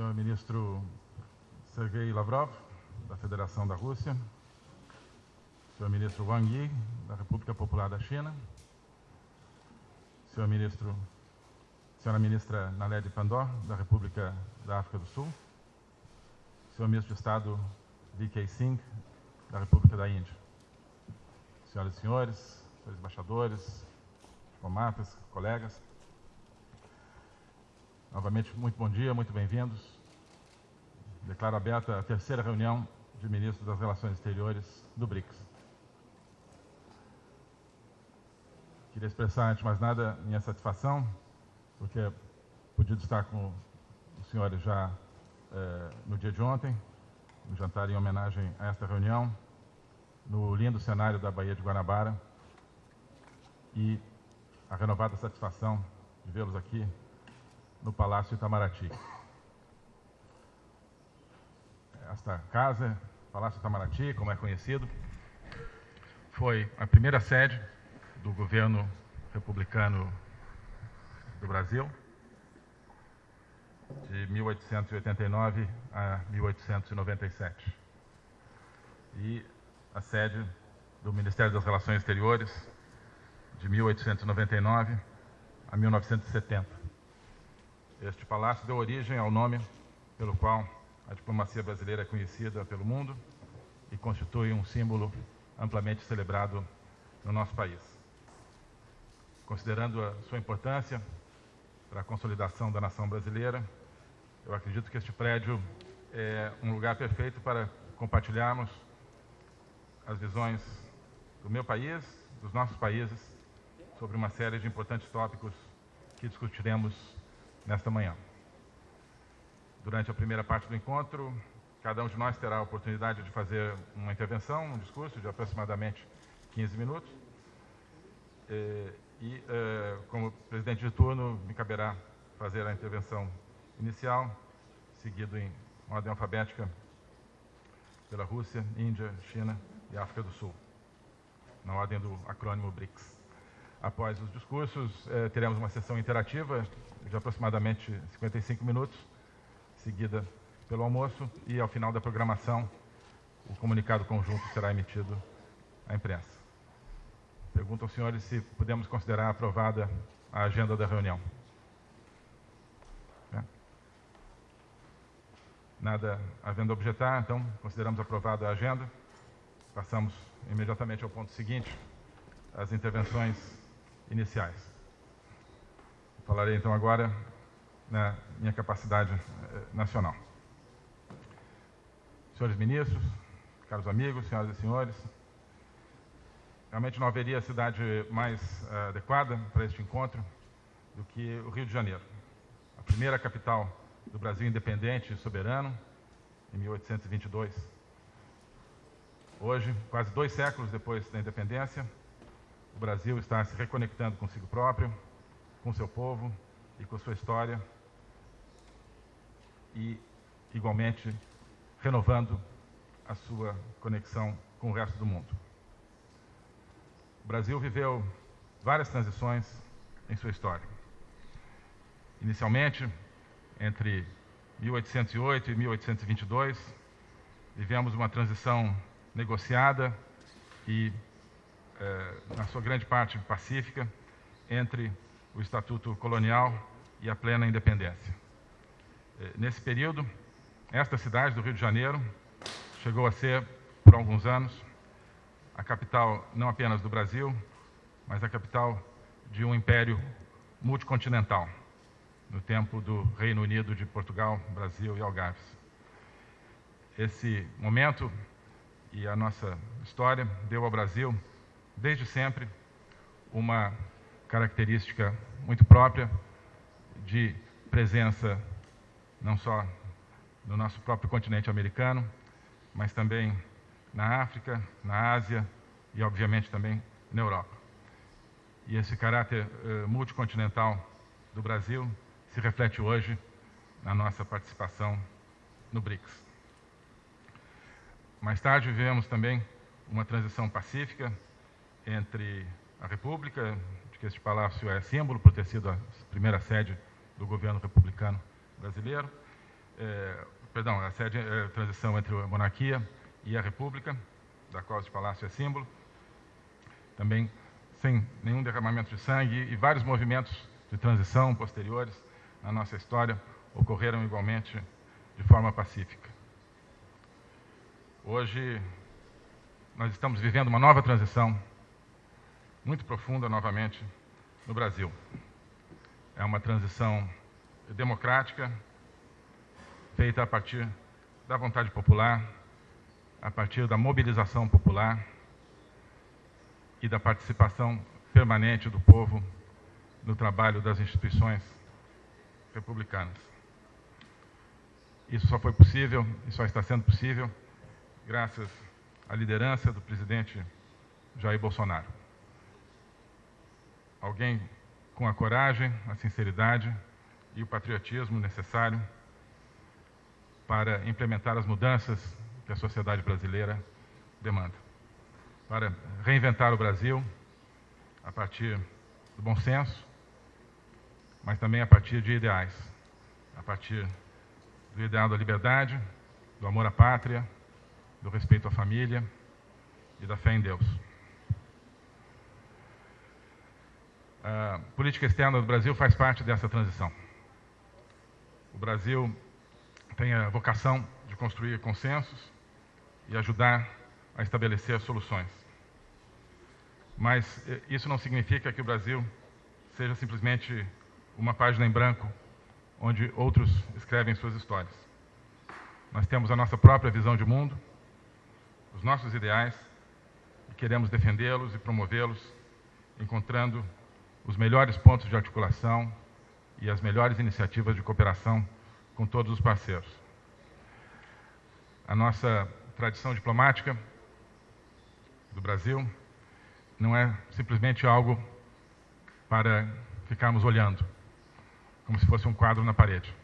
senhor ministro Sergei Lavrov, da Federação da Rússia, senhor ministro Wang Yi, da República Popular da China, senhor ministro, senhora ministra Naledi Pandor, da República da África do Sul, senhor ministro de Estado V.K. Singh, da República da Índia, senhoras e senhores, senhores embaixadores, diplomatas, colegas, novamente muito bom dia, muito bem-vindos. Declaro aberta a terceira reunião de ministros das Relações Exteriores do BRICS. Queria expressar, antes de mais nada, minha satisfação, porque pude estar com os senhores já eh, no dia de ontem, no jantar em homenagem a esta reunião, no lindo cenário da Baía de Guanabara, e a renovada satisfação de vê-los aqui no Palácio Itamaraty. Esta casa, Palácio Itamaraty, como é conhecido, foi a primeira sede do governo republicano do Brasil, de 1889 a 1897. E a sede do Ministério das Relações Exteriores, de 1899 a 1970. Este palácio deu origem ao nome pelo qual a diplomacia brasileira é conhecida pelo mundo e constitui um símbolo amplamente celebrado no nosso país. Considerando a sua importância para a consolidação da nação brasileira, eu acredito que este prédio é um lugar perfeito para compartilharmos as visões do meu país, dos nossos países, sobre uma série de importantes tópicos que discutiremos nesta manhã. Durante a primeira parte do encontro, cada um de nós terá a oportunidade de fazer uma intervenção, um discurso de aproximadamente 15 minutos. Eh, e, uh, como presidente de turno, me caberá fazer a intervenção inicial, seguido em ordem alfabética pela Rússia, Índia, China e África do Sul, na ordem do acrônimo BRICS. Após os discursos, eh, teremos uma sessão interativa de aproximadamente 55 minutos, seguida pelo almoço, e ao final da programação, o comunicado conjunto será emitido à imprensa. Pergunto aos senhores se podemos considerar aprovada a agenda da reunião. É. Nada havendo objetar, então consideramos aprovada a agenda. Passamos imediatamente ao ponto seguinte, as intervenções iniciais. Falarei então agora na minha capacidade eh, nacional. Senhores ministros, caros amigos, senhoras e senhores, Realmente não haveria cidade mais uh, adequada para este encontro do que o Rio de Janeiro. A primeira capital do Brasil independente e soberano, em 1822. Hoje, quase dois séculos depois da independência, o Brasil está se reconectando consigo próprio, com seu povo e com sua história e, igualmente, renovando a sua conexão com o resto do mundo. O Brasil viveu várias transições em sua história. Inicialmente, entre 1808 e 1822, vivemos uma transição negociada e, eh, na sua grande parte, pacífica, entre o Estatuto Colonial e a plena independência. Eh, nesse período, esta cidade do Rio de Janeiro chegou a ser, por alguns anos, a capital não apenas do Brasil, mas a capital de um império multicontinental, no tempo do Reino Unido de Portugal, Brasil e Algarves. Esse momento e a nossa história deu ao Brasil, desde sempre, uma característica muito própria de presença não só no nosso próprio continente americano, mas também na África, na Ásia e, obviamente, também na Europa. E esse caráter uh, multicontinental do Brasil se reflete hoje na nossa participação no BRICS. Mais tarde vivemos também uma transição pacífica entre a República, de que este palácio é símbolo por ter sido a primeira sede do governo republicano brasileiro, é, perdão, a sede é a transição entre a monarquia e a república, da qual este palácio é símbolo. Também sem nenhum derramamento de sangue e vários movimentos de transição posteriores na nossa história ocorreram igualmente de forma pacífica. Hoje nós estamos vivendo uma nova transição muito profunda novamente no Brasil. É uma transição democrática, feita a partir da vontade popular, a partir da mobilização popular e da participação permanente do povo no trabalho das instituições republicanas. Isso só foi possível e só está sendo possível graças à liderança do presidente Jair Bolsonaro. Alguém com a coragem, a sinceridade e o patriotismo necessário para implementar as mudanças que a sociedade brasileira demanda. Para reinventar o Brasil a partir do bom senso, mas também a partir de ideais, a partir do ideal da liberdade, do amor à pátria, do respeito à família e da fé em Deus. A política externa do Brasil faz parte dessa transição. O Brasil tem a vocação de construir consensos e ajudar a estabelecer soluções. Mas eh, isso não significa que o Brasil seja simplesmente uma página em branco onde outros escrevem suas histórias. Nós temos a nossa própria visão de mundo, os nossos ideais, e queremos defendê-los e promovê-los, encontrando os melhores pontos de articulação e as melhores iniciativas de cooperação com todos os parceiros. A nossa tradição diplomática do Brasil não é simplesmente algo para ficarmos olhando, como se fosse um quadro na parede.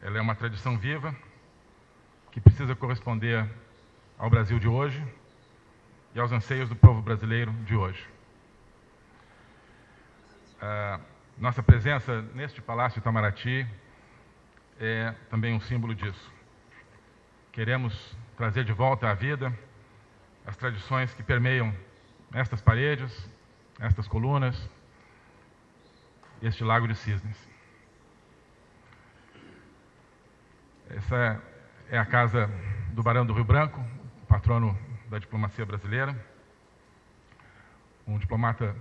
Ela é uma tradição viva que precisa corresponder ao Brasil de hoje e aos anseios do povo brasileiro de hoje. Nossa presença neste Palácio Itamaraty é também um símbolo disso. Queremos trazer de volta à vida as tradições que permeiam estas paredes, estas colunas, este lago de cisnes. Essa é a casa do Barão do Rio Branco, patrono da diplomacia brasileira, um diplomata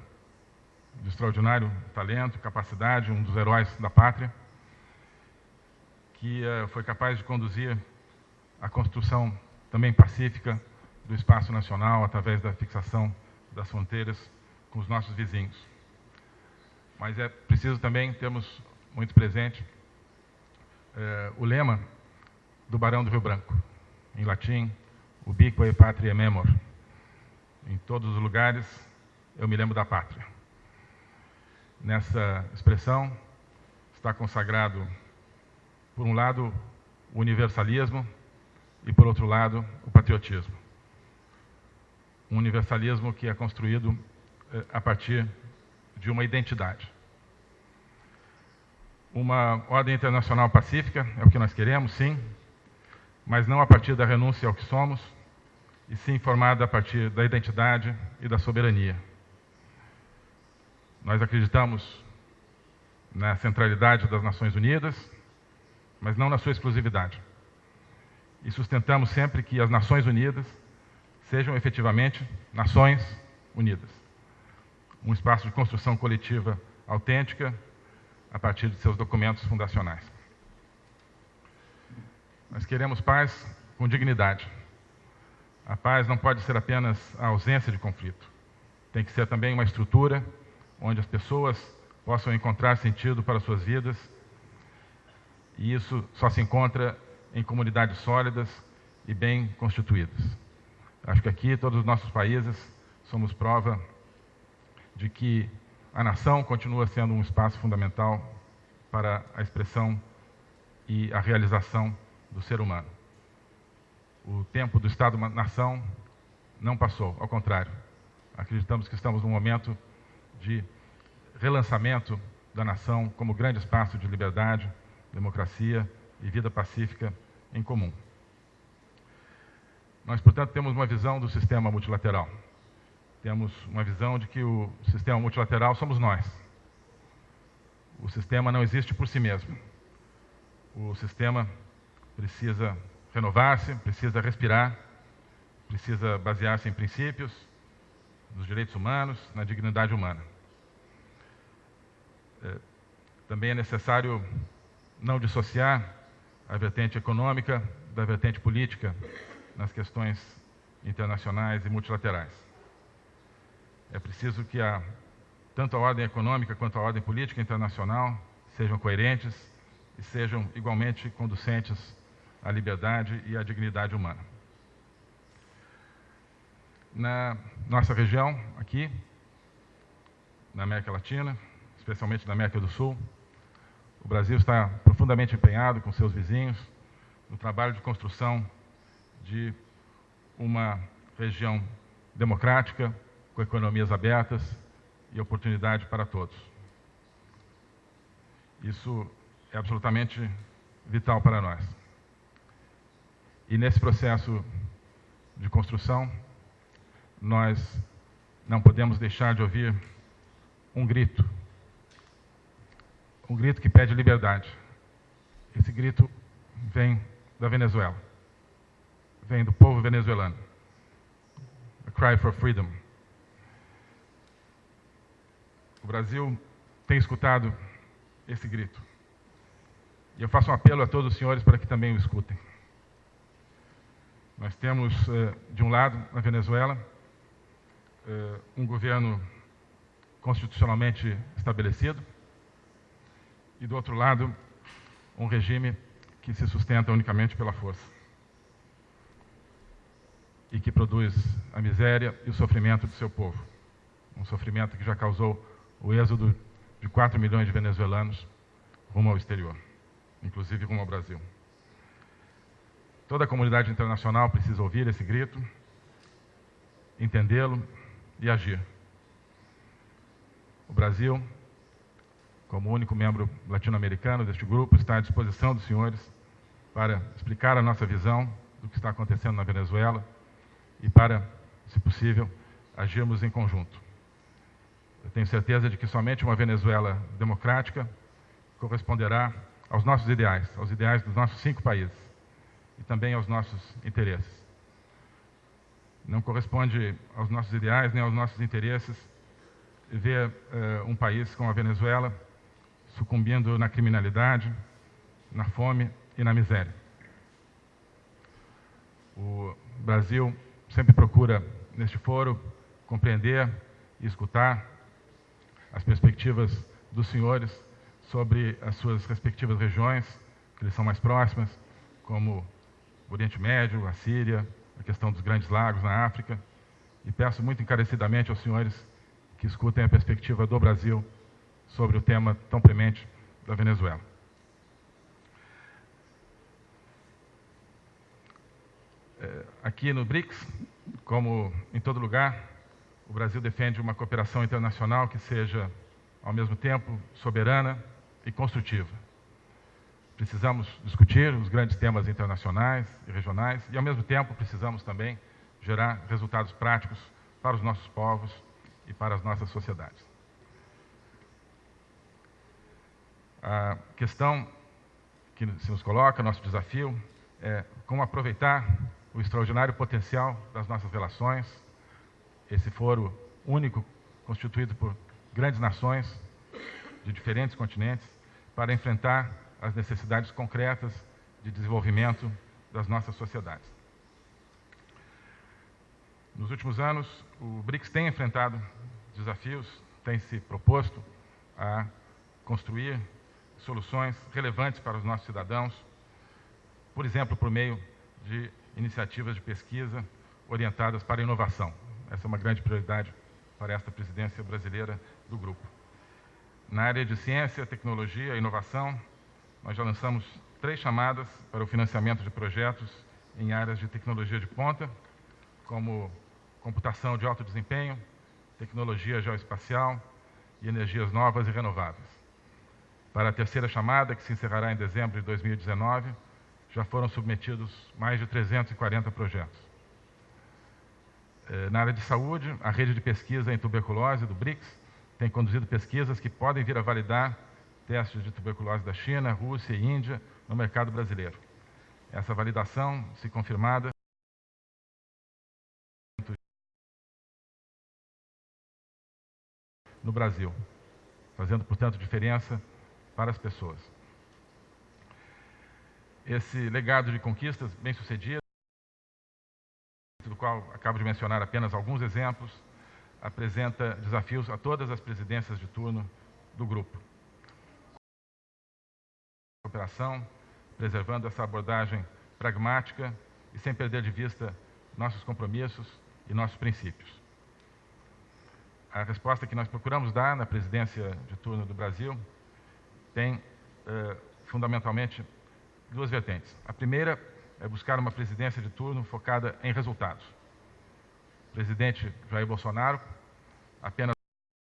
de extraordinário talento, capacidade, um dos heróis da pátria, que uh, foi capaz de conduzir a construção também pacífica do espaço nacional através da fixação das fronteiras com os nossos vizinhos. Mas é preciso também termos muito presente uh, o lema do Barão do Rio Branco, em latim, ubique patria memor. Em todos os lugares eu me lembro da pátria. Nessa expressão está consagrado, por um lado, o universalismo e, por outro lado, o patriotismo. Um universalismo que é construído eh, a partir de uma identidade. Uma ordem internacional pacífica é o que nós queremos, sim, mas não a partir da renúncia ao que somos, e sim formada a partir da identidade e da soberania. Nós acreditamos na centralidade das Nações Unidas, mas não na sua exclusividade. E sustentamos sempre que as Nações Unidas sejam efetivamente Nações Unidas um espaço de construção coletiva autêntica a partir de seus documentos fundacionais. Nós queremos paz com dignidade. A paz não pode ser apenas a ausência de conflito. Tem que ser também uma estrutura onde as pessoas possam encontrar sentido para suas vidas. E isso só se encontra em comunidades sólidas e bem constituídas. Acho que aqui, todos os nossos países, somos prova de que a nação continua sendo um espaço fundamental para a expressão e a realização do ser humano. O tempo do Estado-nação não passou, ao contrário. Acreditamos que estamos num momento de relançamento da nação como grande espaço de liberdade, democracia e vida pacífica em comum. Nós, portanto, temos uma visão do sistema multilateral. Temos uma visão de que o sistema multilateral somos nós. O sistema não existe por si mesmo. O sistema precisa renovar-se, precisa respirar, precisa basear-se em princípios, nos direitos humanos, na dignidade humana. É, também é necessário não dissociar a vertente econômica da vertente política nas questões internacionais e multilaterais. É preciso que a, tanto a ordem econômica quanto a ordem política internacional sejam coerentes e sejam igualmente conducentes à liberdade e à dignidade humana. Na nossa região, aqui, na América Latina, especialmente na América do Sul, o Brasil está profundamente empenhado com seus vizinhos no trabalho de construção de uma região democrática, com economias abertas e oportunidade para todos. Isso é absolutamente vital para nós. E nesse processo de construção, nós não podemos deixar de ouvir um grito. Um grito que pede liberdade. Esse grito vem da Venezuela. Vem do povo venezuelano. A cry for freedom. O Brasil tem escutado esse grito. E eu faço um apelo a todos os senhores para que também o escutem. Nós temos, eh, de um lado, na Venezuela, eh, um governo constitucionalmente estabelecido, e do outro lado, um regime que se sustenta unicamente pela força e que produz a miséria e o sofrimento do seu povo. Um sofrimento que já causou o êxodo de 4 milhões de venezuelanos rumo ao exterior, inclusive rumo ao Brasil. Toda a comunidade internacional precisa ouvir esse grito, entendê-lo e agir. O Brasil, como único membro latino-americano deste grupo, está à disposição dos senhores para explicar a nossa visão do que está acontecendo na Venezuela e para, se possível, agirmos em conjunto. Eu tenho certeza de que somente uma Venezuela democrática corresponderá aos nossos ideais, aos ideais dos nossos cinco países e também aos nossos interesses. Não corresponde aos nossos ideais nem aos nossos interesses ver uh, um país como a Venezuela sucumbindo na criminalidade, na fome e na miséria. O Brasil sempre procura, neste foro, compreender e escutar as perspectivas dos senhores sobre as suas respectivas regiões, que lhes são mais próximas, como o Oriente Médio, a Síria, a questão dos grandes lagos na África. E peço muito encarecidamente aos senhores que escutem a perspectiva do Brasil sobre o tema tão premente da Venezuela. É, aqui no BRICS, como em todo lugar, o Brasil defende uma cooperação internacional que seja, ao mesmo tempo, soberana e construtiva. Precisamos discutir os grandes temas internacionais e regionais e, ao mesmo tempo, precisamos também gerar resultados práticos para os nossos povos e para as nossas sociedades. A questão que se nos coloca, nosso desafio, é como aproveitar o extraordinário potencial das nossas relações, esse foro único, constituído por grandes nações de diferentes continentes, para enfrentar as necessidades concretas de desenvolvimento das nossas sociedades. Nos últimos anos, o BRICS tem enfrentado desafios, tem se proposto a construir soluções relevantes para os nossos cidadãos, por exemplo, por meio de iniciativas de pesquisa orientadas para a inovação. Essa é uma grande prioridade para esta presidência brasileira do grupo. Na área de ciência, tecnologia e inovação, nós já lançamos três chamadas para o financiamento de projetos em áreas de tecnologia de ponta, como computação de alto desempenho, tecnologia geoespacial e energias novas e renováveis. Para a terceira chamada, que se encerrará em dezembro de 2019, já foram submetidos mais de 340 projetos. Eh, na área de saúde, a rede de pesquisa em tuberculose do BRICS tem conduzido pesquisas que podem vir a validar testes de tuberculose da China, Rússia e Índia no mercado brasileiro. Essa validação, se confirmada, no Brasil, fazendo, portanto, diferença para as pessoas. Esse legado de conquistas bem-sucedidas, do qual acabo de mencionar apenas alguns exemplos, apresenta desafios a todas as presidências de turno do grupo. Cooperação, preservando essa abordagem pragmática e sem perder de vista nossos compromissos e nossos princípios. A resposta que nós procuramos dar na presidência de turno do Brasil tem, eh, fundamentalmente, duas vertentes. A primeira é buscar uma presidência de turno focada em resultados. O presidente Jair Bolsonaro, apenas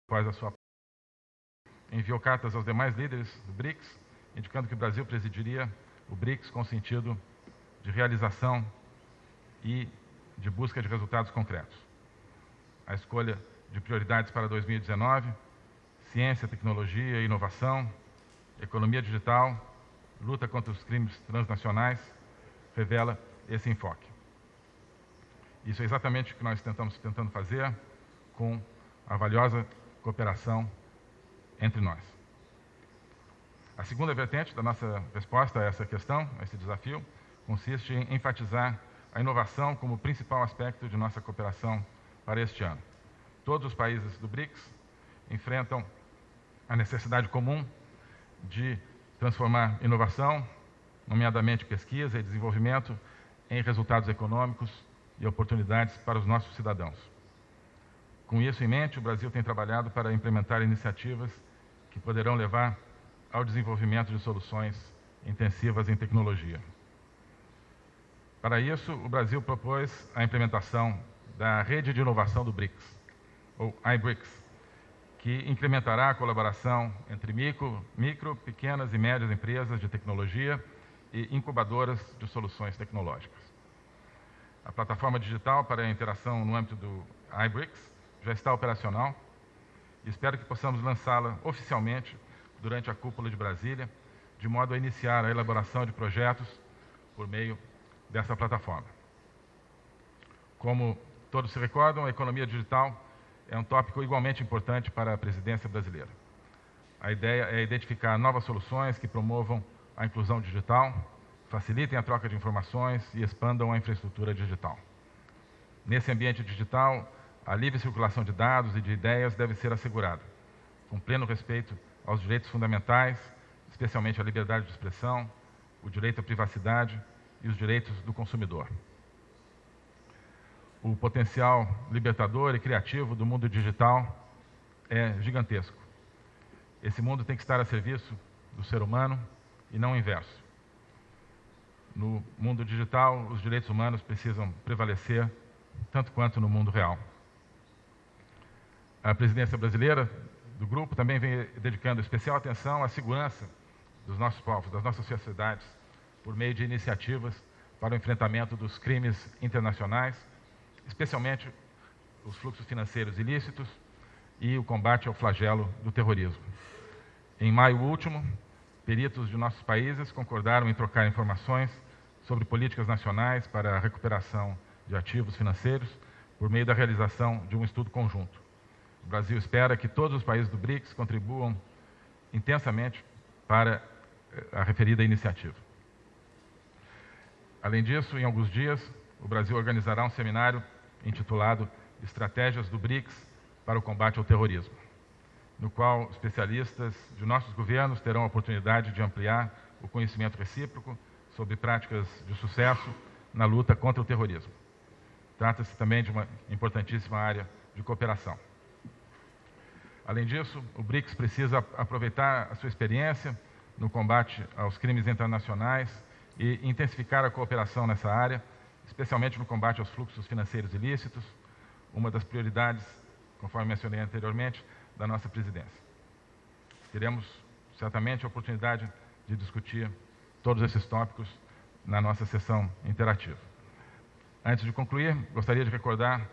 após a sua enviou cartas aos demais líderes do BRICS, indicando que o Brasil presidiria o BRICS com sentido de realização e de busca de resultados concretos. A escolha de prioridades para 2019, ciência, tecnologia inovação, economia digital, luta contra os crimes transnacionais, revela esse enfoque. Isso é exatamente o que nós estamos tentando fazer com a valiosa cooperação entre nós. A segunda vertente da nossa resposta a essa questão, a esse desafio, consiste em enfatizar a inovação como principal aspecto de nossa cooperação para este ano. Todos os países do BRICS enfrentam a necessidade comum de transformar inovação, nomeadamente pesquisa e desenvolvimento, em resultados econômicos e oportunidades para os nossos cidadãos. Com isso em mente, o Brasil tem trabalhado para implementar iniciativas que poderão levar ao desenvolvimento de soluções intensivas em tecnologia. Para isso, o Brasil propôs a implementação da Rede de Inovação do BRICS, ou iBRICS, que incrementará a colaboração entre micro, micro, pequenas e médias empresas de tecnologia e incubadoras de soluções tecnológicas. A plataforma digital para a interação no âmbito do iBRICS já está operacional e espero que possamos lançá-la oficialmente durante a cúpula de Brasília, de modo a iniciar a elaboração de projetos por meio dessa plataforma. Como todos se recordam, a economia digital é um tópico igualmente importante para a presidência brasileira. A ideia é identificar novas soluções que promovam a inclusão digital, facilitem a troca de informações e expandam a infraestrutura digital. Nesse ambiente digital, a livre circulação de dados e de ideias deve ser assegurada, com pleno respeito aos direitos fundamentais, especialmente a liberdade de expressão, o direito à privacidade e os direitos do consumidor. O potencial libertador e criativo do mundo digital é gigantesco. Esse mundo tem que estar a serviço do ser humano e não o inverso. No mundo digital, os direitos humanos precisam prevalecer tanto quanto no mundo real. A presidência brasileira do grupo também vem dedicando especial atenção à segurança dos nossos povos, das nossas sociedades, por meio de iniciativas para o enfrentamento dos crimes internacionais, especialmente os fluxos financeiros ilícitos e o combate ao flagelo do terrorismo. Em maio último, peritos de nossos países concordaram em trocar informações sobre políticas nacionais para a recuperação de ativos financeiros por meio da realização de um estudo conjunto. O Brasil espera que todos os países do BRICS contribuam intensamente para eh, a referida iniciativa. Além disso, em alguns dias, o Brasil organizará um seminário intitulado Estratégias do BRICS para o combate ao terrorismo, no qual especialistas de nossos governos terão a oportunidade de ampliar o conhecimento recíproco sobre práticas de sucesso na luta contra o terrorismo. Trata-se também de uma importantíssima área de cooperação. Além disso, o BRICS precisa aproveitar a sua experiência no combate aos crimes internacionais e intensificar a cooperação nessa área, especialmente no combate aos fluxos financeiros ilícitos, uma das prioridades, conforme mencionei anteriormente, da nossa presidência. Queremos certamente a oportunidade de discutir todos esses tópicos na nossa sessão interativa. Antes de concluir, gostaria de recordar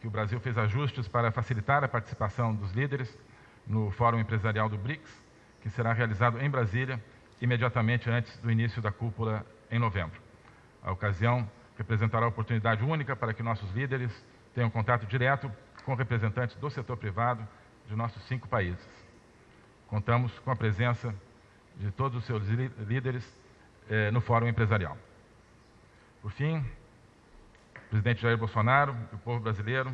que o Brasil fez ajustes para facilitar a participação dos líderes no Fórum Empresarial do BRICS, que será realizado em Brasília imediatamente antes do início da cúpula em novembro. A ocasião representará oportunidade única para que nossos líderes tenham contato direto com representantes do setor privado de nossos cinco países. Contamos com a presença de todos os seus líderes eh, no Fórum Empresarial. Por fim, o presidente Jair Bolsonaro e o povo brasileiro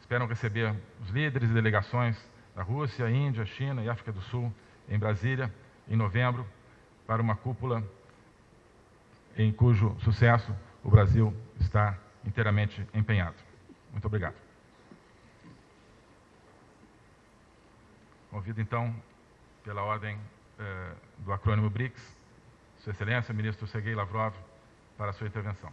esperam receber os líderes e delegações da Rússia, Índia, China e África do Sul em Brasília em novembro para uma cúpula em cujo sucesso o Brasil está inteiramente empenhado. Muito obrigado. Convido então, pela ordem eh, do acrônimo BRICS, Sua Excelência, ministro Sergei Lavrov, para a sua intervenção.